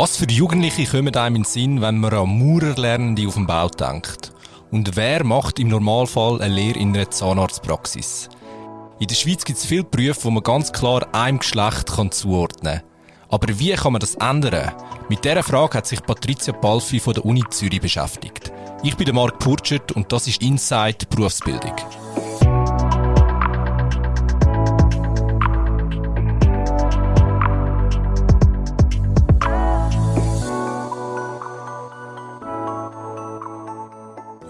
Was für Jugendliche kommen einem in den Sinn, wenn man an Maurerlernende auf dem Bau denkt? Und wer macht im Normalfall eine Lehre in einer Zahnarztpraxis? In der Schweiz gibt es viele Berufe, wo man ganz klar einem Geschlecht kann zuordnen kann. Aber wie kann man das ändern? Mit dieser Frage hat sich Patricia Palfi von der Uni Zürich beschäftigt. Ich bin Marc Purchert und das ist Inside Berufsbildung.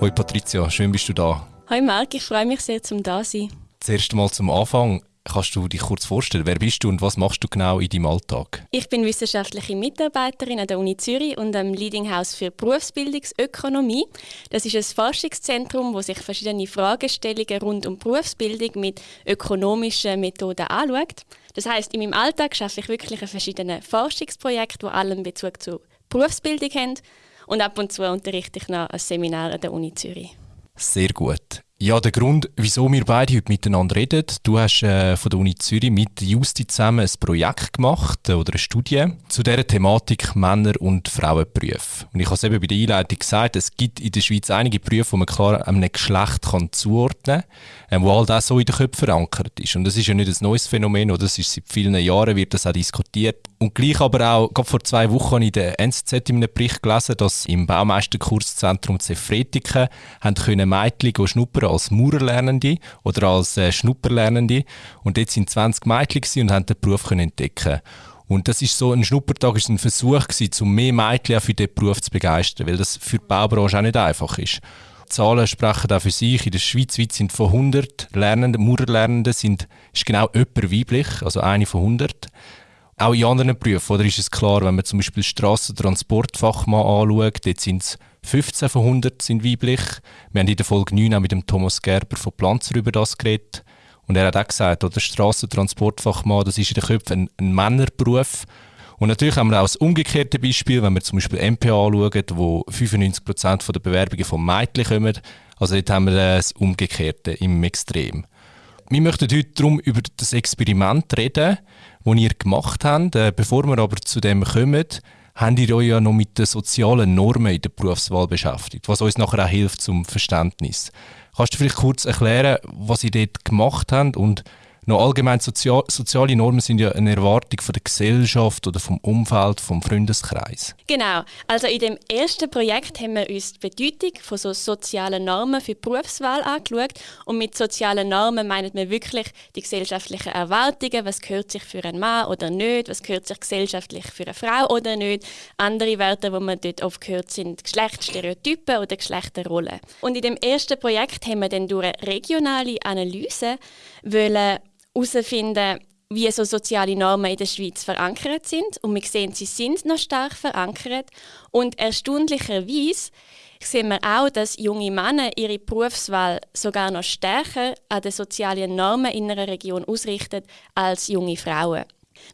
Hoi Patricia, schön bist du da. Hoi Marc, ich freue mich sehr, zum da sein. Zuerst mal zum Anfang. Kannst du dich kurz vorstellen, wer bist du und was machst du genau in deinem Alltag? Ich bin wissenschaftliche Mitarbeiterin an der Uni Zürich und am Leading House für Berufsbildungsökonomie. Das ist ein Forschungszentrum, wo sich verschiedene Fragestellungen rund um Berufsbildung mit ökonomischen Methoden anschaut. Das heißt, in meinem Alltag schaffe ich wirklich an verschiedenen Forschungsprojekten, die allen Bezug zur Berufsbildung haben und ab und zu unterrichte ich noch ein Seminar an der Uni Zürich. Sehr gut. Ja, der Grund, wieso wir beide heute miteinander reden, du hast äh, von der Uni Zürich mit Justi zusammen ein Projekt gemacht äh, oder eine Studie zu dieser Thematik Männer- und Frauenberufe. Und ich habe es eben bei der Einleitung gesagt, es gibt in der Schweiz einige Berufe, die man klar einem Geschlecht kann zuordnen kann, äh, wo halt auch so in den Köpfen verankert ist. Und das ist ja nicht ein neues Phänomen, oder? Das ist seit vielen Jahren wird das auch diskutiert. Und gleich aber auch, gerade vor zwei Wochen habe ich in der NZZ in einem Bericht gelesen, dass im Baumeisterkurszentrum Zefretiken haben können Mädchen schnuppern als Maurerlernende oder als äh, Schnupperlernende. Und dort sind 20 Mädchen und haben den Beruf können entdecken und das ist so ein Schnuppertag, ist ein Versuch gewesen, um mehr Mädchen für diesen Beruf zu begeistern, weil das für die Baubranche auch nicht einfach ist. Die Zahlen sprechen auch für sich. In der Schweiz weit sind von 100 Lernenden, Maurerlernenden sind, ist genau jemand weiblich, also eine von 100. Auch in anderen Berufen, oder ist es klar, wenn man zum Beispiel Strassentransportfachmann anschaut, dort sind es 15 von 100 sind weiblich. Wir haben in der Folge 9 auch mit dem Thomas Gerber von Planzer über das geredet. Und er hat auch gesagt, oder Strassentransportfachmann, das ist in den Köpfen ein, ein Männerberuf. Und natürlich haben wir auch das umgekehrte Beispiel, wenn wir zum Beispiel MPA anschauen, wo 95% der Bewerbungen von Mädchen kommen. Also dort haben wir das Umgekehrte im Extrem. Wir möchten heute darum über das Experiment reden, das ihr gemacht habt. Äh, bevor wir aber zu dem kommen, habt ihr euch ja noch mit den sozialen Normen in der Berufswahl beschäftigt, was uns nachher auch hilft zum Verständnis. Kannst du vielleicht kurz erklären, was ihr dort gemacht habt und noch allgemein sozial, soziale Normen sind ja eine Erwartung von der Gesellschaft oder vom Umfeld, vom Freundeskreis. Genau. Also in dem ersten Projekt haben wir uns die Bedeutung von so sozialen Normen für die Berufswahl angeschaut. Und mit sozialen Normen meinen wir wirklich die gesellschaftlichen Erwartungen, was gehört sich für einen Mann oder nicht, was gehört sich gesellschaftlich für eine Frau oder nicht. Andere Werte, die man dort oft gehört, sind Geschlechtsstereotypen oder Geschlechterrollen. Und in dem ersten Projekt haben wir dann durch eine regionale Analyse wollen herausfinden, wie so soziale Normen in der Schweiz verankert sind. Und wir sehen, sie sind noch stark verankert. Und erstaunlicherweise sehen wir auch, dass junge Männer ihre Berufswahl sogar noch stärker an den sozialen Normen in einer Region ausrichten als junge Frauen.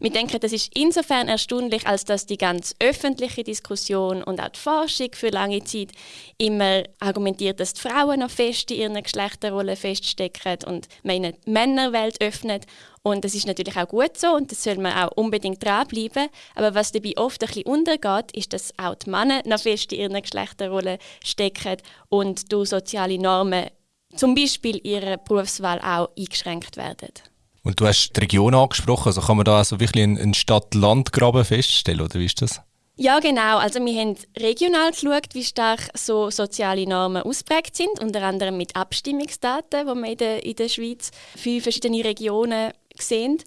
Wir denken, das ist insofern erstaunlich, als dass die ganz öffentliche Diskussion und auch die Forschung für lange Zeit immer argumentiert, dass die Frauen noch fest in ihren Geschlechterrollen feststecken und die Männerwelt öffnet. Und das ist natürlich auch gut so und das soll man auch unbedingt dranbleiben. Aber was dabei oft ein bisschen untergeht, ist, dass auch die Männer noch fest in ihren Geschlechterrollen stecken und durch soziale Normen, zum Beispiel ihre Berufswahl, auch eingeschränkt werden. Und du hast die Region angesprochen, also kann man da also wirklich einen Stadt-Land-Graben feststellen, oder wie ist das? Ja, genau. Also wir haben regional geschaut, wie stark so soziale Normen ausprägt sind, unter anderem mit Abstimmungsdaten, die wir in der, in der Schweiz für verschiedene Regionen sehen.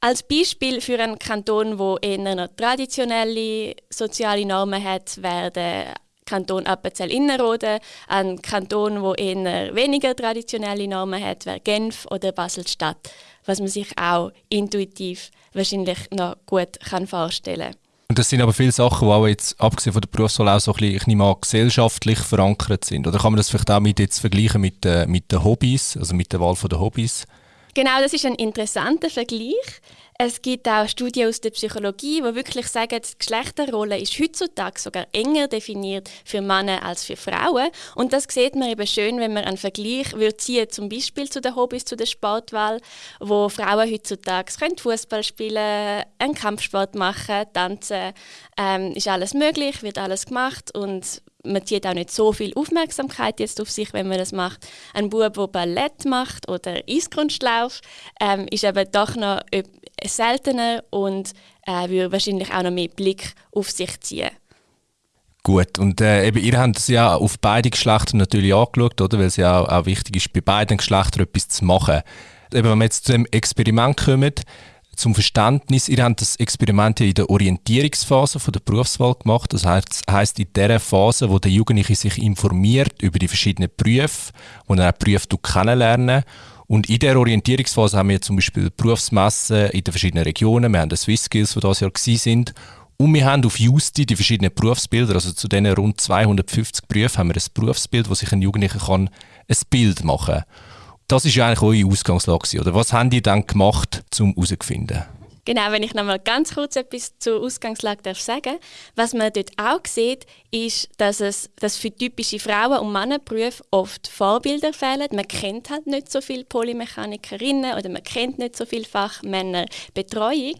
Als Beispiel für einen Kanton, wo eher noch traditionelle soziale Normen hat, werden Kanton Appenzell-Innerrhoden, ein Kanton, wo eher weniger traditionelle Normen hat, wäre Genf oder Basel-Stadt was man sich auch intuitiv wahrscheinlich noch gut kann vorstellen kann. Und das sind aber viele Sachen, die auch jetzt, abgesehen von der Berufswahl, auch so ein bisschen, ich nehme an, gesellschaftlich verankert sind. Oder kann man das vielleicht auch mit jetzt vergleichen mit, äh, mit den Hobbys, also mit der Wahl der Hobbys? Genau, das ist ein interessanter Vergleich. Es gibt auch Studien aus der Psychologie, die wirklich sagen, die Geschlechterrolle ist heutzutage sogar enger definiert für Männer als für Frauen. Und das sieht man eben schön, wenn man einen Vergleich würde ziehen, zum Beispiel zu den Hobbys, zu der Sportwahl, wo Frauen heutzutage Fußball spielen, einen Kampfsport machen, tanzen, ähm, ist alles möglich, wird alles gemacht und man zieht auch nicht so viel Aufmerksamkeit jetzt auf sich, wenn man das macht. Ein Bub, der Ballett macht oder Eiskunstlauf, ähm, ist eben doch noch seltener und äh, würde wahrscheinlich auch noch mehr Blick auf sich ziehen. Gut, und äh, eben, ihr habt es ja auf beide Geschlechter natürlich angeschaut, oder? weil es ja auch, auch wichtig ist, bei beiden Geschlechtern etwas zu machen. Eben, wenn wir jetzt zu dem Experiment kommen, zum Verständnis, ihr habt das Experiment ja in der Orientierungsphase von der Berufswahl gemacht. Das heißt in der Phase, wo der Jugendliche sich informiert über die verschiedenen Berufe, wo er auch Berufe kennenlernen und in der Orientierungsphase haben wir zum Beispiel Berufsmessen in den verschiedenen Regionen. Wir haben die Swiss Skills, die dieses Jahr sind. Und wir haben auf Justi die verschiedenen Berufsbilder, also zu diesen rund 250 Berufen haben wir ein Berufsbild, wo sich ein Jugendlicher kann ein Bild machen kann. Das ist ja eigentlich eure Ausgangslage, oder? Was haben die dann gemacht, um herauszufinden? Genau, wenn ich noch mal ganz kurz etwas zur Ausgangslage darf sagen Was man dort auch sieht, ist, dass es dass für typische Frauen- und Männerberufe oft Vorbilder fehlen. Man kennt halt nicht so viele Polymechanikerinnen oder man kennt nicht so viele Fachmännerbetreuung.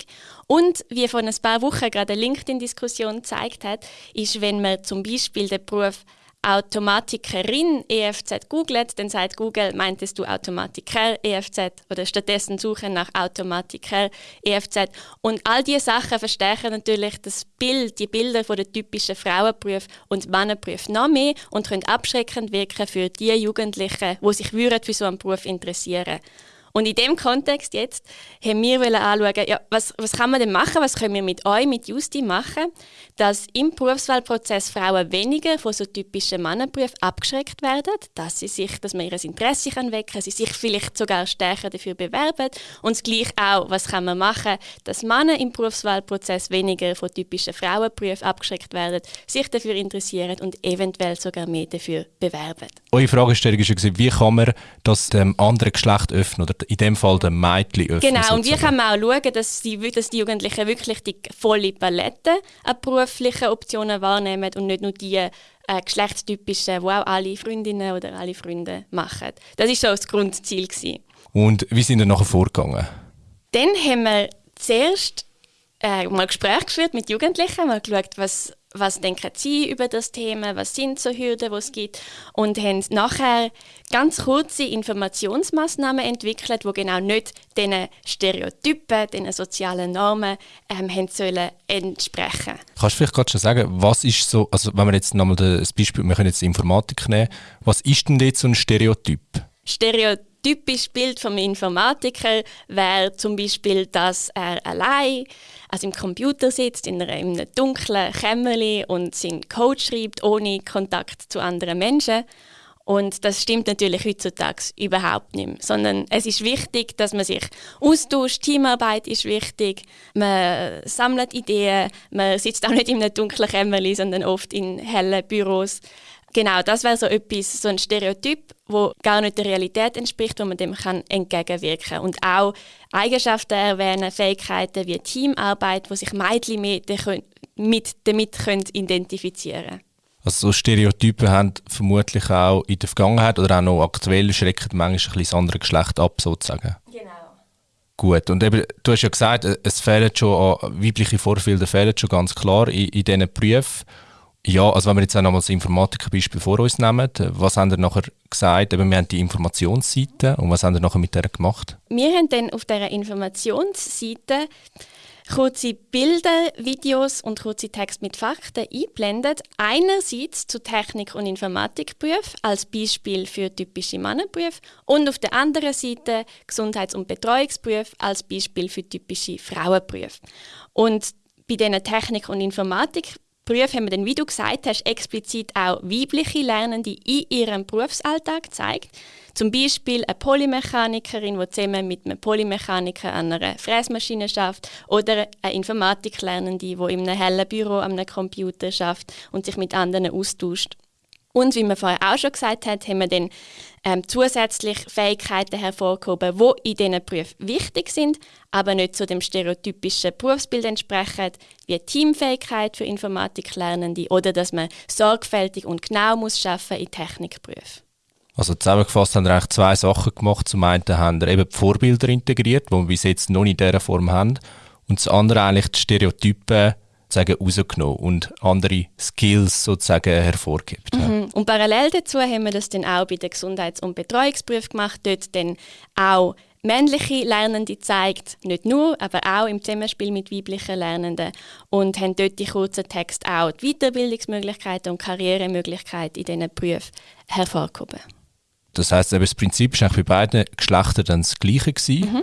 Und wie vor ein paar Wochen gerade eine LinkedIn-Diskussion gezeigt hat, ist, wenn man zum Beispiel den Beruf Automatikerin EFZ googelt, dann sagt Google, meintest du Automatiker EFZ oder stattdessen suche nach Automatiker EFZ. Und all diese Sachen verstärken natürlich das Bild, die Bilder von den typischen Frauenberufen und Männerberufen noch mehr und können abschreckend wirken für die Jugendlichen, die sich für so einen Beruf interessieren würden. Und in dem Kontext jetzt haben wir anschauen, ja, was, was kann man denn machen, was können wir mit euch, mit Justi machen, dass im Berufswahlprozess Frauen weniger von so typischen Mannenberufen abgeschreckt werden, dass sie sich, dass man ihr Interesse kann wecken, sie sich vielleicht sogar stärker dafür bewerben und das auch, was kann man machen, dass Männer im Berufswahlprozess weniger von typischen Frauenberufen abgeschreckt werden, sich dafür interessieren und eventuell sogar mehr dafür bewerben. Eure Fragestellung war, wie kann man das dem anderen Geschlecht öffnen oder in dem Fall den Mädchen öffnen. Genau, sozusagen. und wie kann man auch schauen, dass die, dass die Jugendlichen wirklich die volle Palette an beruflichen Optionen wahrnehmen und nicht nur die äh, geschlechtstypischen, die auch alle Freundinnen oder alle Freunde machen. Das war so das Grundziel. Gewesen. Und wie sind ihr nachher vorgegangen? Dann haben wir zuerst äh, mal Gespräche geführt mit Jugendlichen, mal geschaut, was was denken Sie über das Thema, was sind so Hürden, die es gibt und haben nachher ganz kurze Informationsmaßnahmen entwickelt, wo genau nicht diesen Stereotypen, diesen sozialen Normen ähm, haben sollen entsprechen. Kannst du vielleicht gerade schon sagen, was ist so, also wenn wir jetzt nochmal das Beispiel, wir können jetzt Informatik nehmen, was ist denn jetzt so ein Stereotyp? Stereotyp typisches Bild vom Informatiker wäre zum Beispiel, dass er allein also im Computer sitzt, in, einem dunklen Kämmerli und seinen Code schreibt, ohne Kontakt zu anderen Menschen. Und das stimmt natürlich heutzutage überhaupt nicht mehr. Sondern es ist wichtig, dass man sich austauscht. Teamarbeit ist wichtig. Man sammelt Ideen. Man sitzt auch nicht in einem dunklen Kämmerli, sondern oft in hellen Büros. Genau, das wäre so etwas, so ein Stereotyp, wo gar nicht der Realität entspricht, wo man dem kann entgegenwirken kann. Und auch Eigenschaften erwähnen, Fähigkeiten wie Teamarbeit, wo sich Mädchen mit, mit damit können identifizieren können. Also so Stereotypen haben vermutlich auch in der Vergangenheit oder auch noch aktuell schrecken manchmal ein bisschen das andere Geschlecht ab, sozusagen. Genau. Gut, und eben, du hast ja gesagt, es fehlen schon weibliche Vorbilder fehlen schon ganz klar in, in diesen Berufen. Ja, also wenn wir jetzt auch nochmal das Informatikbeispiel vor uns nehmen, was haben wir nachher gesagt? Eben, wir haben die Informationsseite und was haben wir nachher mit der gemacht? Wir haben dann auf dieser Informationsseite kurze Bilder, Videos und kurze Texte mit Fakten eingeblendet. Einerseits zu Technik- und Informatikberufen als Beispiel für typische Männerberufe und auf der anderen Seite Gesundheits- und Betreuungsberufe als Beispiel für typische Frauenberufe. Und bei diesen Technik- und Informatik Berufe haben wir dann, wie du gesagt hast, explizit auch weibliche Lernende in ihrem Berufsalltag gezeigt. Zum Beispiel eine Polymechanikerin, die zusammen mit einem Polymechaniker an einer Fräsmaschine schafft, oder eine Informatiklernende, die in einem hellen Büro an einem Computer schafft und sich mit anderen austauscht. Und wie man vorher auch schon gesagt hat, haben wir dann ähm, zusätzlich Fähigkeiten hervorgehoben, die in diesen Berufen wichtig sind, aber nicht zu dem stereotypischen Berufsbild entsprechen, wie Teamfähigkeit für Informatiklernende oder dass man sorgfältig und genau muss arbeiten in Technikberufen. Also zusammengefasst haben wir eigentlich zwei Sachen gemacht. Zum einen haben wir eben die Vorbilder integriert, die wir bis jetzt noch nicht in dieser Form haben. Und das andere eigentlich die Stereotypen sozusagen rausgenommen und andere Skills sozusagen hervorgehebt. Mhm. Und parallel dazu haben wir das dann auch bei den Gesundheits- und Betreuungsberufen gemacht. Dort dann auch männliche Lernende zeigt, nicht nur, aber auch im Zusammenspiel mit weiblichen Lernenden und haben dort die kurzen Texte auch die Weiterbildungsmöglichkeiten und Karrieremöglichkeiten in diesen Berufen hervorgehoben. Das heißt, das Prinzip war bei beiden Geschlechtern dann das gleiche gewesen. Mhm.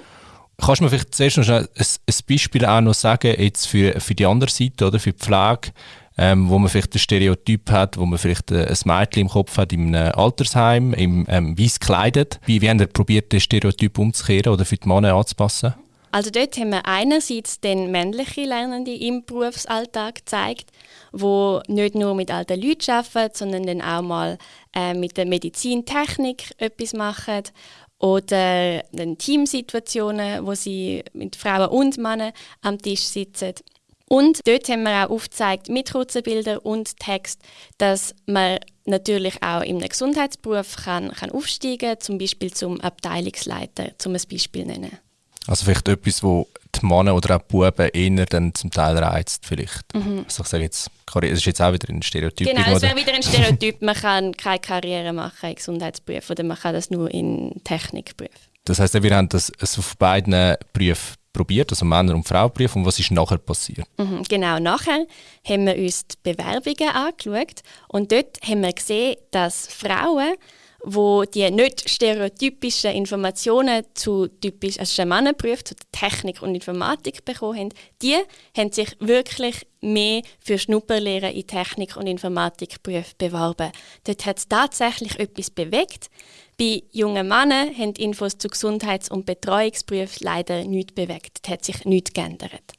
Kannst du mir vielleicht zuerst noch ein, ein Beispiel auch noch sagen, jetzt für, für die andere Seite, oder, für die Pflege, ähm, wo man vielleicht ein Stereotyp hat, wo man vielleicht ein Mädchen im Kopf hat einem Altersheim, im ähm, weiß gekleidet. Wie, wie haben ihr probiert, das Stereotyp umzukehren oder für die Männer anzupassen? Also dort haben wir einerseits den männliche Lernende im Berufsalltag gezeigt, wo nicht nur mit alten Leuten arbeiten, sondern dann auch mal äh, mit der Medizintechnik etwas machen oder dann Teamsituationen, wo sie mit Frauen und Männern am Tisch sitzen. Und dort haben wir auch aufgezeigt, mit kurzen Bildern und Text, dass man natürlich auch im Gesundheitsberuf kann, kann aufsteigen kann, zum Beispiel zum Abteilungsleiter, zum ein Beispiel nennen. Also vielleicht etwas, wo die Männer oder auch die Buben eher dann zum Teil reizt vielleicht. Mhm. Also ich sage jetzt, das ist jetzt auch wieder ein Stereotyp. Genau, es wäre wieder ein Stereotyp, man kann keine Karriere machen in Gesundheitsberufen oder man kann das nur in Technikberufen. Das heißt, wir haben das auf beiden Berufen probiert, also Männer- und Frauenberufe. Und was ist nachher passiert? Mhm, genau, nachher haben wir uns die Bewerbungen angeschaut und dort haben wir gesehen, dass Frauen wo die nicht stereotypischen Informationen zu typisch also zu Technik und Informatik bekommen haben, die haben sich wirklich mehr für Schnupperlehren in Technik und Informatikberufen beworben. Dort hat es tatsächlich etwas bewegt. Bei jungen Männern haben Infos zu Gesundheits- und Betreuungsberufen leider nichts bewegt. Dort hat sich nichts geändert.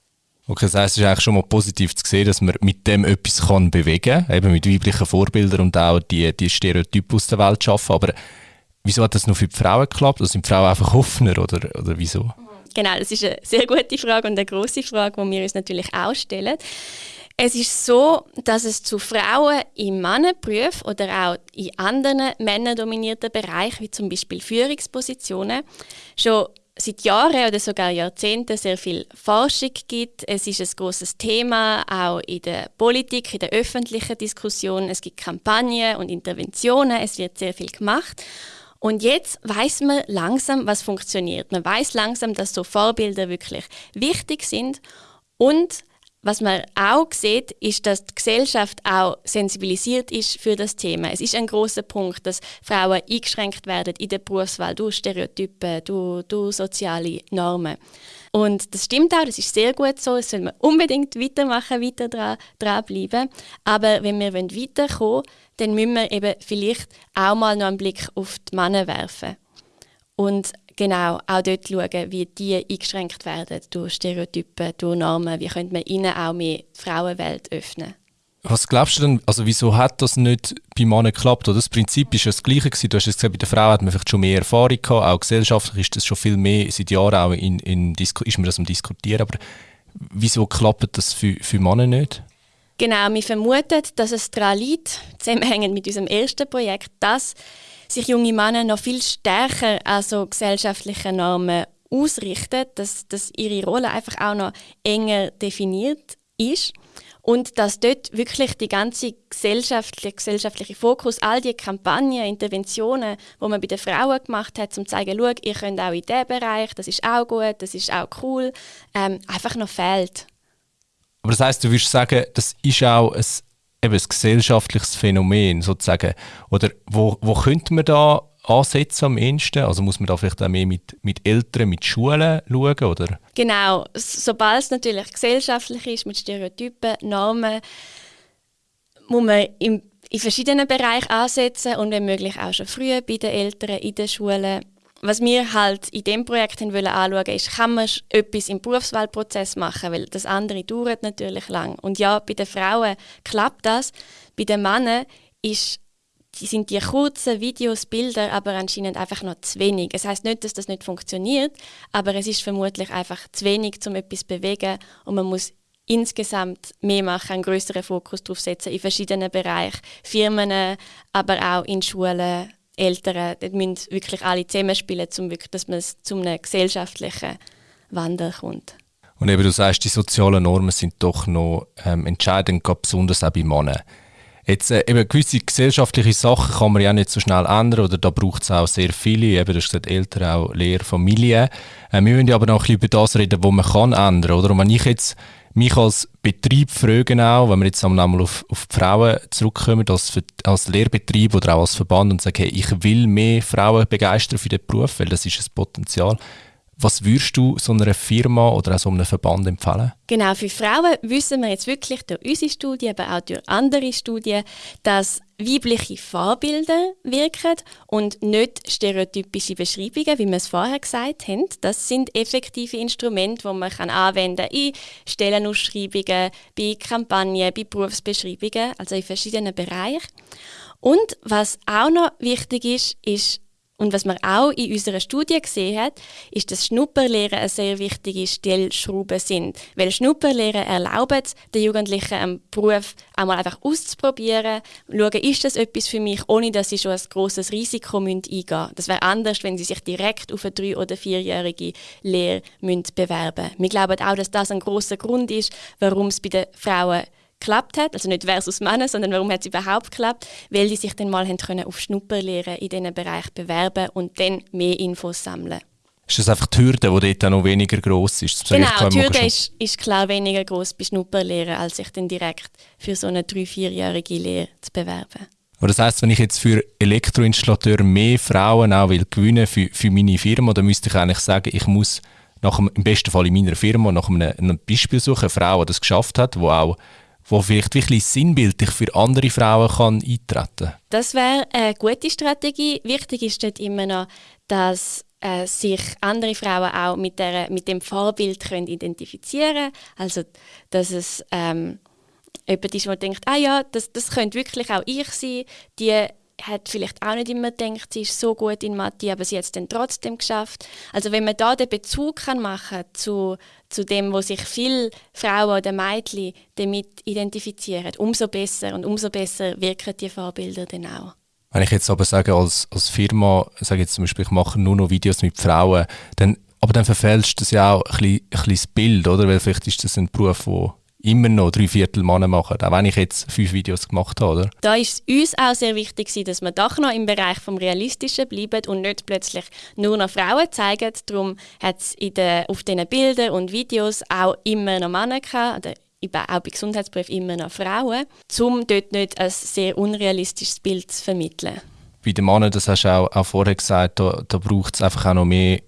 Okay, das heisst, es ist eigentlich schon mal positiv zu sehen, dass man mit dem etwas kann bewegen kann, eben mit weiblichen Vorbildern und auch die, die Stereotype aus der Welt schaffen. Aber wieso hat das nur für die Frauen geklappt? Also sind die Frauen einfach offener oder, oder wieso? Genau, das ist eine sehr gute Frage und eine große Frage, die wir uns natürlich auch stellen. Es ist so, dass es zu Frauen im Mannenberuf oder auch in anderen männerdominierten Bereichen, wie zum Beispiel Führungspositionen, schon seit Jahren oder sogar Jahrzehnten sehr viel Forschung gibt. Es ist ein großes Thema, auch in der Politik, in der öffentlichen Diskussion. Es gibt Kampagnen und Interventionen, es wird sehr viel gemacht. Und jetzt weiß man langsam, was funktioniert. Man weiß langsam, dass so Vorbilder wirklich wichtig sind und was man auch sieht, ist, dass die Gesellschaft auch sensibilisiert ist für das Thema. Es ist ein großer Punkt, dass Frauen eingeschränkt werden in der Berufswahl durch Stereotypen, durch, durch soziale Normen. Und das stimmt auch, das ist sehr gut so. Es soll man unbedingt weitermachen, weiter dran, dranbleiben. Aber wenn wir weiterkommen wollen, dann müssen wir eben vielleicht auch mal noch einen Blick auf die Männer werfen. Und genau auch dort schauen, wie die eingeschränkt werden durch Stereotypen, durch Normen. Wie könnte man ihnen auch mehr Frauenwelt öffnen? Was glaubst du denn, also wieso hat das nicht bei Männern geklappt? Oder das Prinzip ist ja das gleiche gewesen. Du hast gesagt, bei der Frau hat man vielleicht schon mehr Erfahrung gehabt, auch gesellschaftlich ist das schon viel mehr, seit Jahren auch in, in ist man das am diskutieren, aber wieso klappt das für, für Männer nicht? Genau, wir vermuten, dass es daran liegt, zusammenhängend mit unserem ersten Projekt, dass sich junge Männer noch viel stärker an so gesellschaftliche Normen ausrichten, dass, dass ihre Rolle einfach auch noch enger definiert ist und dass dort wirklich die ganze gesellschaftliche, gesellschaftliche Fokus, all die Kampagnen, Interventionen, wo man bei den Frauen gemacht hat, um zu zeigen, schau, ihr könnt auch in diesem Bereich, das ist auch gut, das ist auch cool, ähm, einfach noch fehlt. Aber das heißt, du würdest sagen, das ist auch ein eben ein gesellschaftliches Phänomen sozusagen. Oder wo, wo könnte man da ansetzen am ehesten? Also muss man da vielleicht auch mehr mit, mit Eltern, mit Schulen schauen, oder? Genau, sobald es natürlich gesellschaftlich ist, mit Stereotypen, Normen, muss man im, in verschiedenen Bereichen ansetzen und wenn möglich auch schon früh bei den Eltern, in den Schulen was wir halt in dem Projekt wollen anschauen, ist, kann man etwas im Berufswahlprozess machen, weil das andere dauert natürlich lang. Und ja, bei den Frauen klappt das. Bei den Männern ist sind die kurzen Videos, Bilder, aber anscheinend einfach noch zu wenig. Es heißt nicht, dass das nicht funktioniert, aber es ist vermutlich einfach zu wenig, um etwas zu bewegen und man muss insgesamt mehr machen, einen größeren Fokus darauf setzen in verschiedenen Bereichen, Firmen, aber auch in Schulen, Eltern, dort müssen wirklich alle zusammenspielen, um wirklich, dass man zu einem gesellschaftlichen Wandel kommt. Und eben du sagst, die sozialen Normen sind doch noch ähm, entscheidend, besonders auch bei Männern. Jetzt äh, eben gewisse gesellschaftliche Sachen kann man ja nicht so schnell ändern oder da braucht es auch sehr viele, eben du hast gesagt, Eltern, auch Lehrer, Familie. Äh, wir müssen aber noch ein bisschen über das reden, was man kann ändern, oder? Und wenn ich jetzt mich als Betrieb fragen auch, wenn wir jetzt einmal auf, auf die Frauen zurückkommen, als, als Lehrbetrieb oder auch als Verband und sagen, hey, ich will mehr Frauen begeistern für den Beruf, weil das ist ein Potenzial. Was würdest du so einer Firma oder auch so einem Verband empfehlen? Genau, für Frauen wissen wir jetzt wirklich durch unsere Studie, aber auch durch andere Studien, dass weibliche Vorbilder wirken und nicht stereotypische Beschreibungen, wie wir es vorher gesagt haben. Das sind effektive Instrumente, die man kann anwenden kann in Stellenausschreibungen, bei Kampagnen, bei Berufsbeschreibungen, also in verschiedenen Bereichen. Und was auch noch wichtig ist, ist und was man auch in unserer Studie gesehen hat, ist, dass Schnupperlehren eine sehr wichtige Stellschraube sind. Weil Schnupperlehren erlauben den Jugendlichen einen Beruf einmal einfach auszuprobieren, schauen, ist das etwas für mich, ohne dass sie schon ein grosses Risiko eingehen müssen. Das wäre anders, wenn sie sich direkt auf eine drei- oder vierjährige Lehre bewerben müssen. Wir glauben auch, dass das ein großer Grund ist, warum es bei den Frauen geklappt hat, also nicht versus Männer, sondern warum hat es überhaupt geklappt, weil die sich dann mal haben können auf Schnupperlehren in diesen Bereich bewerben und dann mehr Infos sammeln. Ist das einfach die Hürde, die dort noch weniger gross ist? Genau, die Hürde ist, ist, klar weniger gross bei Schnupperlehren, als sich dann direkt für so eine drei-, vierjährige Lehre zu bewerben. Aber das heisst, wenn ich jetzt für Elektroinstallateur mehr Frauen auch will gewinnen für, für meine Firma, dann müsste ich eigentlich sagen, ich muss nach einem, im besten Fall in meiner Firma nach einem, einem Beispiel suchen, eine Frau, die das geschafft hat, die auch wo vielleicht wirklich sinnbildlich für andere Frauen kann eintreten? Das wäre eine gute Strategie. Wichtig ist dort immer noch, dass äh, sich andere Frauen auch mit, der, mit dem Vorbild können identifizieren können. Also, dass es ähm, jemand ist, der denkt, ah ja, das, das könnte wirklich auch ich sein. Die hat vielleicht auch nicht immer gedacht, sie ist so gut in Mathe, aber sie hat es dann trotzdem geschafft. Also wenn man da den Bezug kann machen zu, zu dem, wo sich viele Frauen oder Mädchen damit identifizieren, umso besser und umso besser wirken die Vorbilder dann auch. Wenn ich jetzt aber sage, als, als Firma, sage jetzt zum Beispiel, ich mache nur noch Videos mit Frauen, dann, aber dann verfälscht das ja auch ein bisschen, ein bisschen das Bild, oder? Weil vielleicht ist das ein Beruf, der immer noch drei Viertel Männer machen, auch wenn ich jetzt fünf Videos gemacht habe. Oder? Da ist es uns auch sehr wichtig, dass wir doch noch im Bereich vom Realistischen bleiben und nicht plötzlich nur noch Frauen zeigen. Darum hat es auf diesen Bildern und Videos auch immer noch Männer gehabt, oder auch bei Gesundheitsberufen immer noch Frauen, um dort nicht ein sehr unrealistisches Bild zu vermitteln. Bei den Männern, das hast du auch, auch vorher gesagt, da, da braucht es einfach auch noch mehr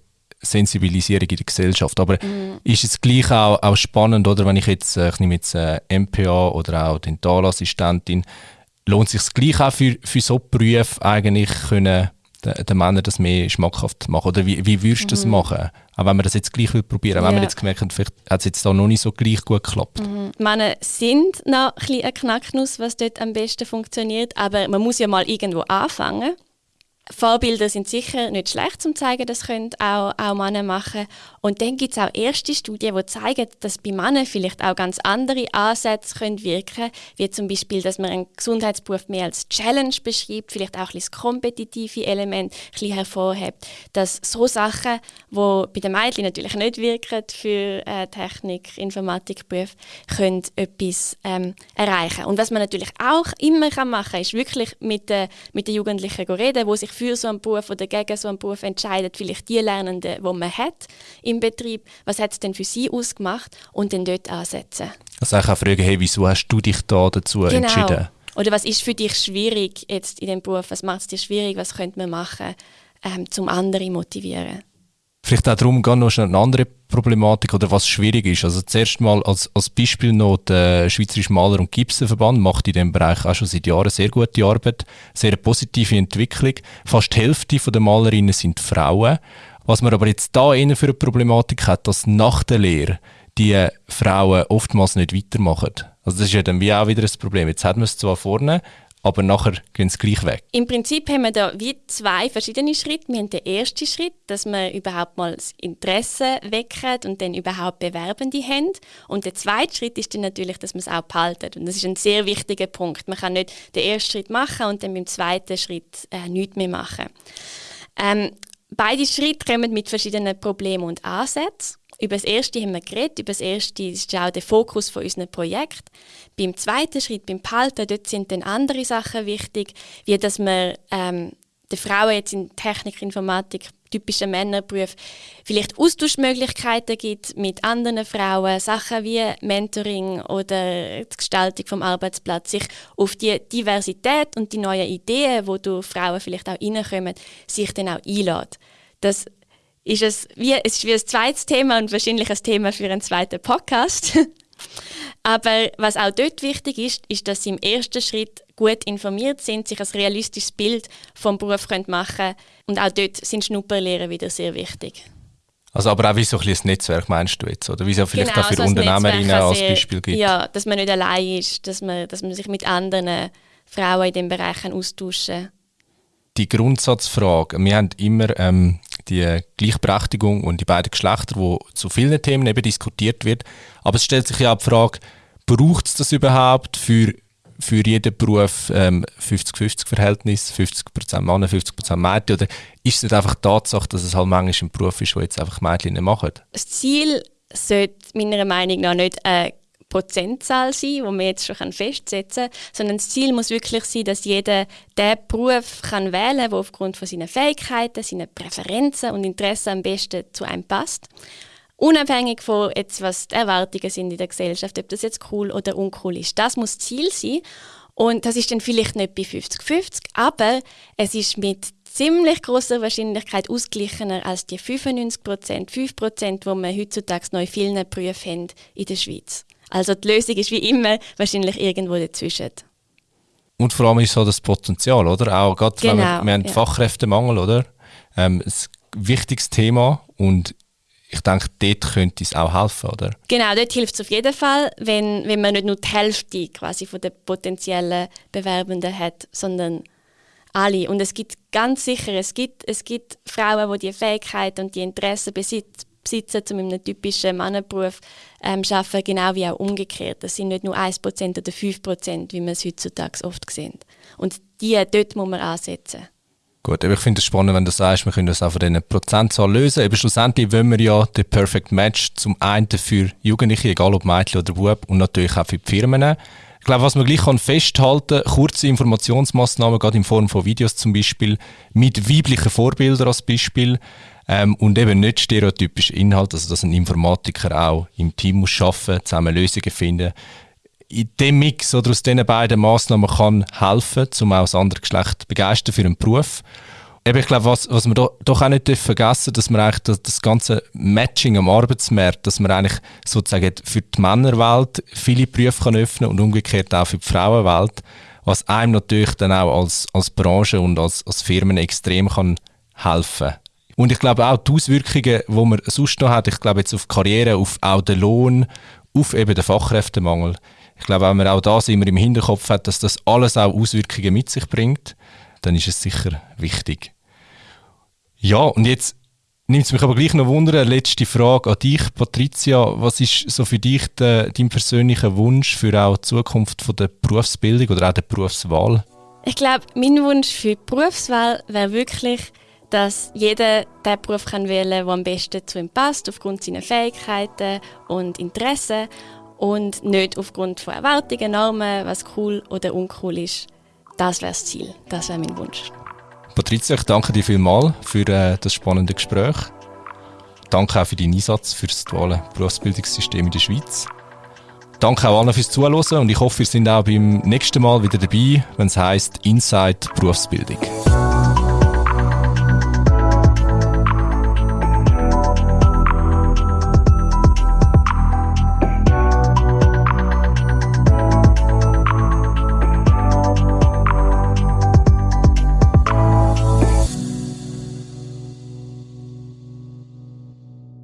Sensibilisierung in der Gesellschaft. Aber mhm. ist es gleich auch, auch spannend, oder wenn ich jetzt, äh, ich nehme jetzt äh, MPA oder auch Dentalassistentin, lohnt es sich gleich auch für, für so Berufe eigentlich können den, den Männern das mehr schmackhaft machen? Oder wie, wie würdest du das mhm. machen? Auch wenn man das jetzt gleich will probieren, ja. wenn man jetzt gemerkt hat, vielleicht hat es jetzt da noch nicht so gleich gut geklappt. Mhm. Männer sind noch ein bisschen ein Knacknuss, was dort am besten funktioniert, aber man muss ja mal irgendwo anfangen. Vorbilder sind sicher nicht schlecht zum zeigen, das können auch, auch Männer machen. Und dann gibt es auch erste Studien, die zeigen, dass bei Männern vielleicht auch ganz andere Ansätze können wirken wie zum Beispiel, dass man einen Gesundheitsberuf mehr als Challenge beschreibt, vielleicht auch ein das kompetitive Element ein bisschen hervorhebt. Dass so Sachen, die bei den Mädchen natürlich nicht wirken für äh, Technik, Informatikberufe, können etwas ähm, erreichen. Und was man natürlich auch immer machen kann, ist wirklich mit, äh, mit den Jugendlichen reden, die sich für so einen Beruf oder gegen so einen Beruf entscheidet, vielleicht die Lernenden, die man hat im Betrieb, was hat es denn für sie ausgemacht und dann dort ansetzen. Also ich auch fragen, hey, wieso hast du dich da dazu genau. entschieden? Oder was ist für dich schwierig jetzt in dem Beruf? Was macht es dir schwierig? Was könnte man machen, ähm, um andere zu motivieren? Vielleicht auch darum gehen noch eine andere Problematik oder was schwierig ist. Also zuerst mal als, als Beispiel noch der Schweizerische Maler- und Gipsenverband macht in diesem Bereich auch schon seit Jahren sehr gute Arbeit, sehr positive Entwicklung. Fast die Hälfte der Malerinnen sind Frauen. Was man aber jetzt da eher für eine Problematik hat, dass nach der Lehre die Frauen oftmals nicht weitermachen. Also das ist ja dann wie auch wieder ein Problem. Jetzt hat man es zwar vorne, aber nachher gehen sie gleich weg. Im Prinzip haben wir da wie zwei verschiedene Schritte. Wir haben den ersten Schritt, dass wir überhaupt mal das Interesse wecken und dann überhaupt Bewerbende haben. Und der zweite Schritt ist dann natürlich, dass man es auch behalten. Und das ist ein sehr wichtiger Punkt. Man kann nicht den ersten Schritt machen und dann beim zweiten Schritt äh, nichts mehr machen. Ähm, beide Schritte kommen mit verschiedenen Problemen und Ansätzen. Über das erste haben wir geredet, über das erste ist auch der Fokus von unserem Projekt. Beim zweiten Schritt, beim Behalten, dort sind dann andere Sachen wichtig, wie dass man ähm, den Frauen jetzt in Technik, Informatik, typischen Männerberuf vielleicht Austauschmöglichkeiten gibt mit anderen Frauen, Sachen wie Mentoring oder die Gestaltung vom Arbeitsplatz, sich auf die Diversität und die neuen Ideen, wo durch Frauen vielleicht auch reinkommen, sich dann auch einlädt. Das ist es wie, es ist wie ein zweites Thema und wahrscheinlich ein Thema für einen zweiten Podcast. Aber was auch dort wichtig ist, ist, dass sie im ersten Schritt gut informiert sind, sich ein realistisches Bild vom Beruf können machen können. Und auch dort sind Schnupperlehren wieder sehr wichtig. Also aber auch wie so ein, ein Netzwerk meinst du jetzt? Oder wie es ja vielleicht genau, auch für also Unternehmerinnen als Beispiel gibt? Ja, dass man nicht allein ist, dass man, dass man sich mit anderen Frauen in den Bereichen austauschen Die Grundsatzfrage, wir haben immer ähm, die Gleichberechtigung und die beiden Geschlechter, wo zu vielen Themen eben diskutiert wird. Aber es stellt sich ja auch die Frage, braucht es das überhaupt für, für jeden Beruf ähm, 50-50-Verhältnis, 50%, Männer, 50% Mädchen? Oder ist es nicht einfach die Tatsache, dass es halt manchmal ein Beruf ist, wo jetzt einfach Mädchen nicht machen? Das Ziel sollte meiner Meinung nach nicht eine äh, Prozentzahl sein, die man jetzt schon festsetzen kann, sondern das Ziel muss wirklich sein, dass jeder den Beruf kann wählen kann, der aufgrund von seinen Fähigkeiten, seinen Präferenzen und Interessen am besten zu einem passt. Unabhängig von jetzt, was die Erwartungen sind in der Gesellschaft, ob das jetzt cool oder uncool ist. Das muss Ziel sein. Und das ist dann vielleicht nicht bei 50-50, aber es ist mit ziemlich großer Wahrscheinlichkeit ausgeglichener als die 95 Prozent, 5 Prozent, die wir heutzutage in vielen Berufen haben in der Schweiz. Also die Lösung ist wie immer wahrscheinlich irgendwo dazwischen. Und vor allem ist so das Potenzial, oder? Auch gerade, genau, wir, wir haben ja. Fachkräftemangel, oder? Ähm, ein wichtiges Thema und ich denke, dort könnte es auch helfen, oder? Genau, dort hilft es auf jeden Fall, wenn, wenn man nicht nur die Hälfte quasi von den potenziellen Bewerbenden hat, sondern alle. Und es gibt ganz sicher, es gibt, es gibt Frauen, die die Fähigkeit und die Interessen besitzen, besitzen, in einem typischen Mannenberuf ähm, zu arbeiten, genau wie auch umgekehrt. Das sind nicht nur 1% oder 5%, wie man es heutzutage oft sieht. Und die, dort muss man ansetzen. Gut, ich finde es spannend, wenn du sagst, wir können das auch von diesen Prozentzahl lösen. Aber schlussendlich wollen wir ja den Perfect Match zum einen für Jugendliche, egal ob Mädchen oder Bub, und natürlich auch für die Firmen. Ich glaube, was man gleich kann festhalten kann, kurze Informationsmaßnahmen, gerade in Form von Videos zum Beispiel, mit weiblichen Vorbildern als Beispiel, ähm, und eben nicht stereotypischer Inhalt, also dass ein Informatiker auch im Team muss arbeiten, zusammen Lösungen finden. In dem Mix oder aus diesen beiden Massnahmen kann helfen, um auch das andere Geschlecht begeistern für einen Beruf. Eben, ich glaube, was, was wir do, doch auch nicht vergessen dass man eigentlich das, das, ganze Matching am Arbeitsmarkt, dass man eigentlich sozusagen für die Männerwelt viele Berufe kann öffnen und umgekehrt auch für die Frauenwelt, was einem natürlich dann auch als, als Branche und als, als Firmen extrem kann helfen kann. Und ich glaube auch die Auswirkungen, die man sonst noch hat, ich glaube jetzt auf die Karriere, auf auch den Lohn, auf eben den Fachkräftemangel. Ich glaube, wenn man auch das immer im Hinterkopf hat, dass das alles auch Auswirkungen mit sich bringt, dann ist es sicher wichtig. Ja, und jetzt nimmt es mich aber gleich noch Wunder, eine letzte Frage an dich, Patricia. Was ist so für dich de, dein persönlicher Wunsch für auch die Zukunft von der Berufsbildung oder auch der Berufswahl? Ich glaube, mein Wunsch für die Berufswahl wäre wirklich, dass jeder den Beruf kann wählen kann, der am besten zu ihm passt, aufgrund seiner Fähigkeiten und Interessen und nicht aufgrund von Erwartungen, Normen, was cool oder uncool ist. Das wäre das Ziel, das wäre mein Wunsch. Patricia, ich danke dir vielmals für äh, das spannende Gespräch. Danke auch für deinen Einsatz für das duale Berufsbildungssystem in der Schweiz. Danke auch allen fürs Zuhören und ich hoffe, ihr seid auch beim nächsten Mal wieder dabei, wenn es heisst Inside Berufsbildung.